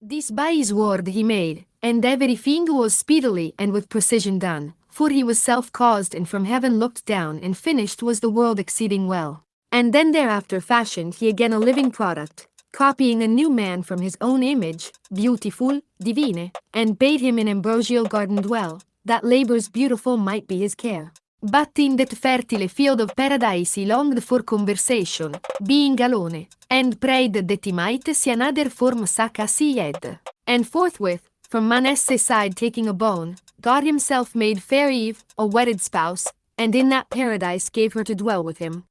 This by his word he made, and everything was speedily and with precision done, for he was self-caused and from heaven looked down and finished was the world exceeding well. And then thereafter fashioned he again a living product, copying a new man from his own image, beautiful, divine, and bade him in ambrosial garden dwell, that labor's beautiful might be his care. But in that fertile field of paradise he longed for conversation, being alone, and prayed that he might see another form such as he had. And forthwith, from Manasseh's side taking a bone, God himself made fair Eve, a wedded spouse, and in that paradise gave her to dwell with him.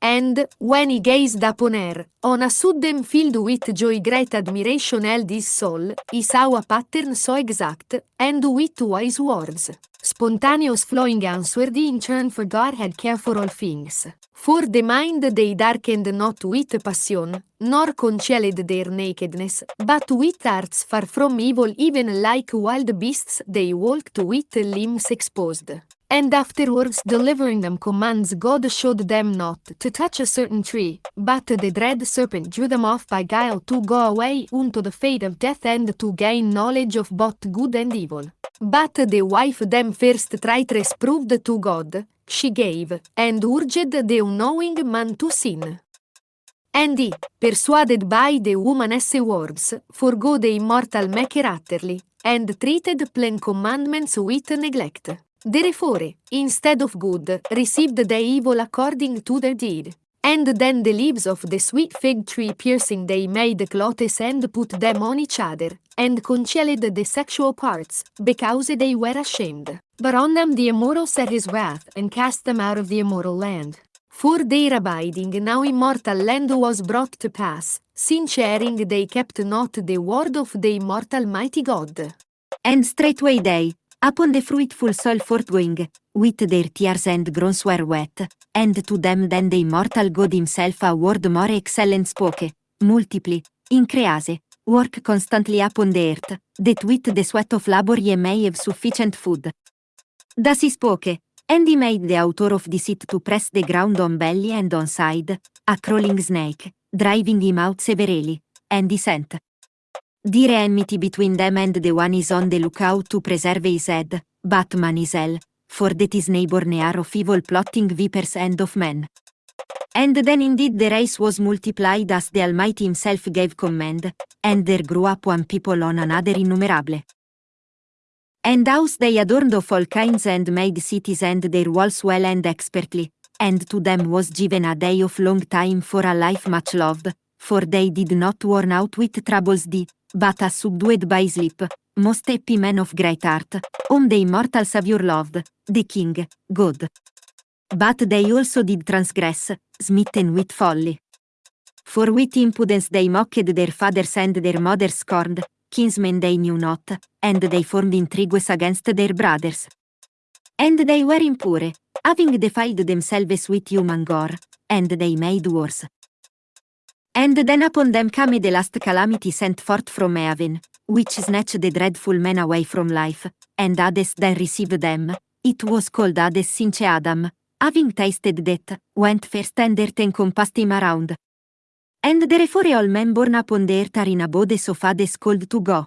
And, when he gazed upon her, on a sudden filled with joy great admiration held his soul, he saw a pattern so exact, and with wise words. Spontaneous flowing answered in turn for God had care for all things. For the mind they darkened not with passion, nor concealed their nakedness, but with hearts far from evil even like wild beasts they walked with limbs exposed. And afterwards delivering them commands God showed them not to touch a certain tree, but the dread serpent drew them off by guile to go away unto the fate of death and to gain knowledge of both good and evil. But the wife them first traitress proved to God, she gave, and urged the unknowing man to sin. And he, persuaded by the woman's words, forgo the immortal maker utterly, and treated plain commandments with neglect. Therefore, instead of good, received the evil according to their deed. And then the leaves of the sweet fig tree piercing they made clothes and put them on each other, and concealed the sexual parts, because they were ashamed. But on them the immortal set his wrath, and cast them out of the immortal land. For their abiding now immortal land was brought to pass, since erring they kept not the word of the immortal mighty God. And straightway they, upon the fruitful soil forthgoing, with their tears and groans were wet, and to them then the immortal God himself a word more excellent spoke, multiply, increase, work constantly upon the earth, that with the sweat of labor ye may have sufficient food. Thus he spoke, and he made the author of this it to press the ground on belly and on side, a crawling snake, driving him out severely, and he sent. Dire enmity between them and the one is on the lookout to preserve his head, Batman is hell, for that his neighbor near of evil plotting vipers and of men. And then indeed the race was multiplied as the Almighty himself gave command, and there grew up one people on another innumerable. And house they adorned of all kinds and made cities and their walls well and expertly, and to them was given a day of long time for a life much loved, for they did not worn out with troubles the, but as subdued by sleep, most happy men of great art, whom the immortal Saviour loved, the King, God. But they also did transgress, smitten with folly. For with impudence they mocked their fathers and their mothers scorned, kinsmen they knew not, and they formed intrigues against their brothers. And they were impure, having defiled themselves with human gore, and they made wars. And then upon them came the last calamity sent forth from heaven, which snatched the dreadful men away from life, and Hades then received them. It was called Hades since Adam, having tasted death, went first and earth encompassed him around. And therefore all men born upon the earth are in abodes of Hades called to go.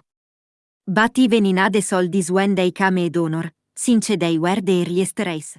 But even in Hades all this when they came ad honor, since they were the earliest race.